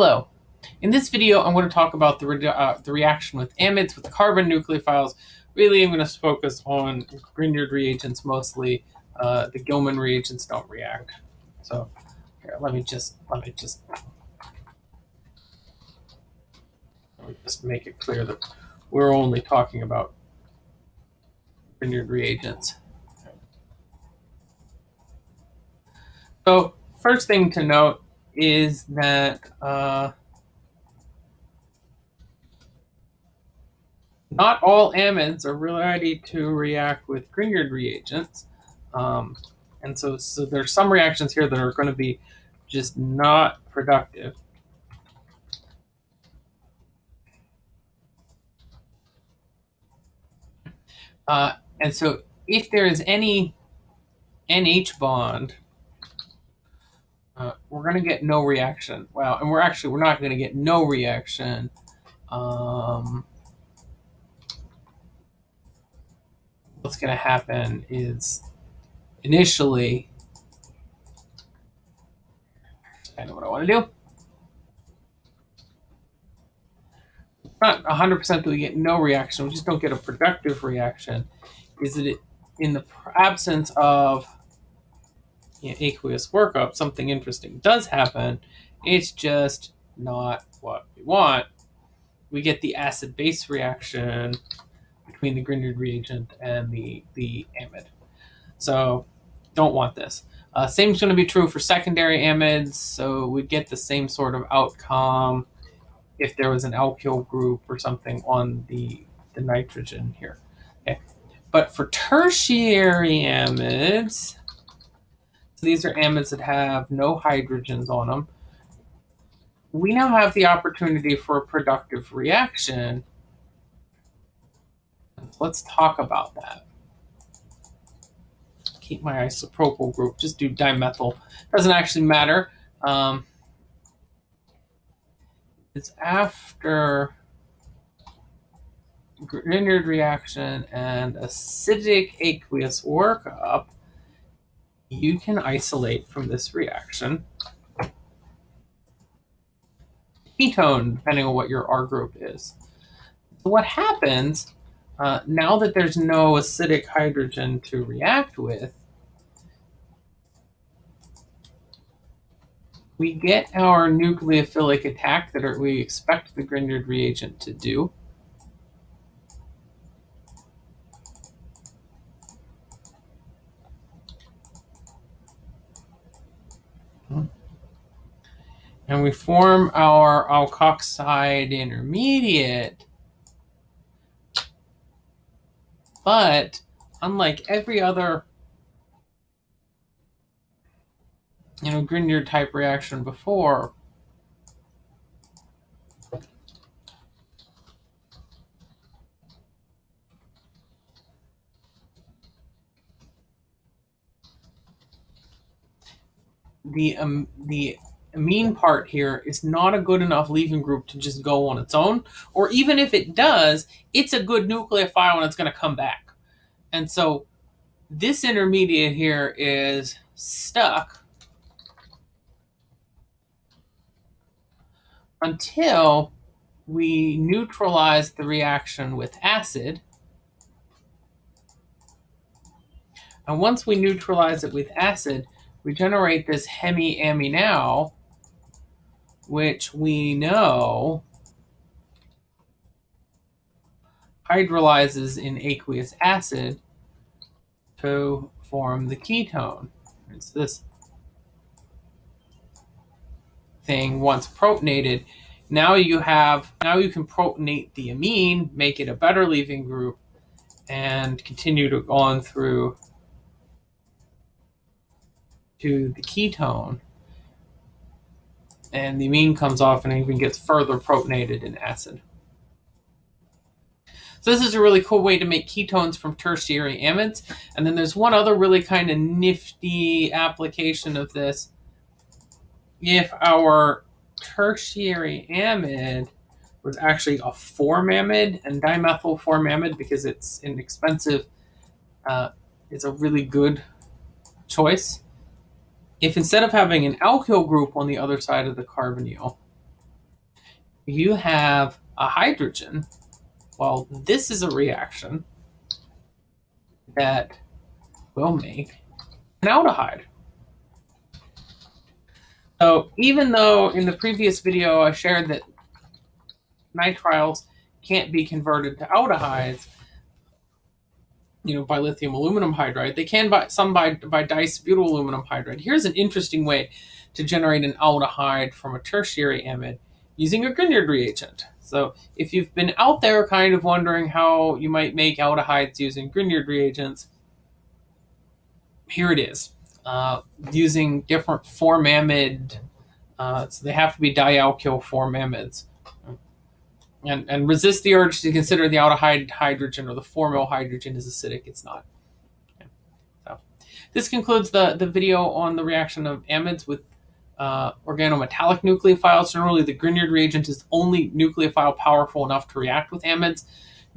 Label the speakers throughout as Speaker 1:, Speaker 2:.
Speaker 1: Hello. In this video, I'm going to talk about the, re uh, the reaction with amides with carbon nucleophiles. Really, I'm going to focus on Grignard reagents mostly. Uh, the Gilman reagents don't react. So here, let me just let me just let me just make it clear that we're only talking about Grignard reagents. So first thing to note is that uh, not all amides are ready to react with Grignard reagents. Um, and so, so there's some reactions here that are going to be just not productive. Uh, and so if there is any NH bond we're going to get no reaction. Well, and we're actually, we're not going to get no reaction. Um, what's going to happen is initially, I know what I want to do. Not 100% that we get no reaction, we just don't get a productive reaction. Is it, in the absence of you know, aqueous workup, something interesting does happen. It's just not what we want. We get the acid-base reaction between the Grignard reagent and the, the amide. So don't want this. Uh, same is going to be true for secondary amides. So we'd get the same sort of outcome if there was an alkyl group or something on the, the nitrogen here. Okay. But for tertiary amides, these are amides that have no hydrogens on them. We now have the opportunity for a productive reaction. Let's talk about that. Keep my isopropyl group, just do dimethyl. Doesn't actually matter. Um, it's after Grignard reaction and acidic aqueous workup you can isolate from this reaction ketone, depending on what your R group is. So what happens uh, now that there's no acidic hydrogen to react with, we get our nucleophilic attack that we expect the Grignard reagent to do. And we form our alkoxide intermediate. But unlike every other you know, Grignard type reaction before, the um, the amine part here is not a good enough leaving group to just go on its own. Or even if it does, it's a good nucleophile and it's going to come back. And so this intermediate here is stuck until we neutralize the reaction with acid. And once we neutralize it with acid, we generate this hemiaminal which we know hydrolyzes in aqueous acid to form the ketone. It's this thing once protonated. Now you have now you can protonate the amine, make it a better leaving group, and continue to go on through to the ketone and the amine comes off and even gets further protonated in acid. So this is a really cool way to make ketones from tertiary amides. And then there's one other really kind of nifty application of this. If our tertiary amide was actually a formamide and dimethyl formamide because it's inexpensive, uh, it's a really good choice if instead of having an alkyl group on the other side of the carbonyl, you have a hydrogen. Well, this is a reaction that will make an aldehyde. So even though in the previous video I shared that nitriles can't be converted to aldehydes, you know, by lithium aluminum hydride, they can by some by by diisobutyl aluminum hydride. Here's an interesting way to generate an aldehyde from a tertiary amide using a Grignard reagent. So if you've been out there kind of wondering how you might make aldehydes using Grignard reagents, here it is. Uh, using different formamide, uh, so they have to be dialkyl formamides. And, and resist the urge to consider the aldehyde hydrogen or the formyl hydrogen is acidic. It's not. Okay. So this concludes the, the video on the reaction of amides with uh, organometallic nucleophiles. Generally, the Grignard reagent is only nucleophile powerful enough to react with amides.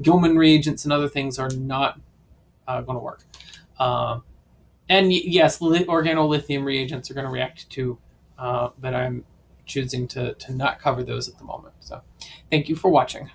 Speaker 1: Gilman reagents and other things are not uh, going to work. Uh, and yes, organolithium reagents are going to react to, uh, but I'm choosing to, to not cover those at the moment. So thank you for watching.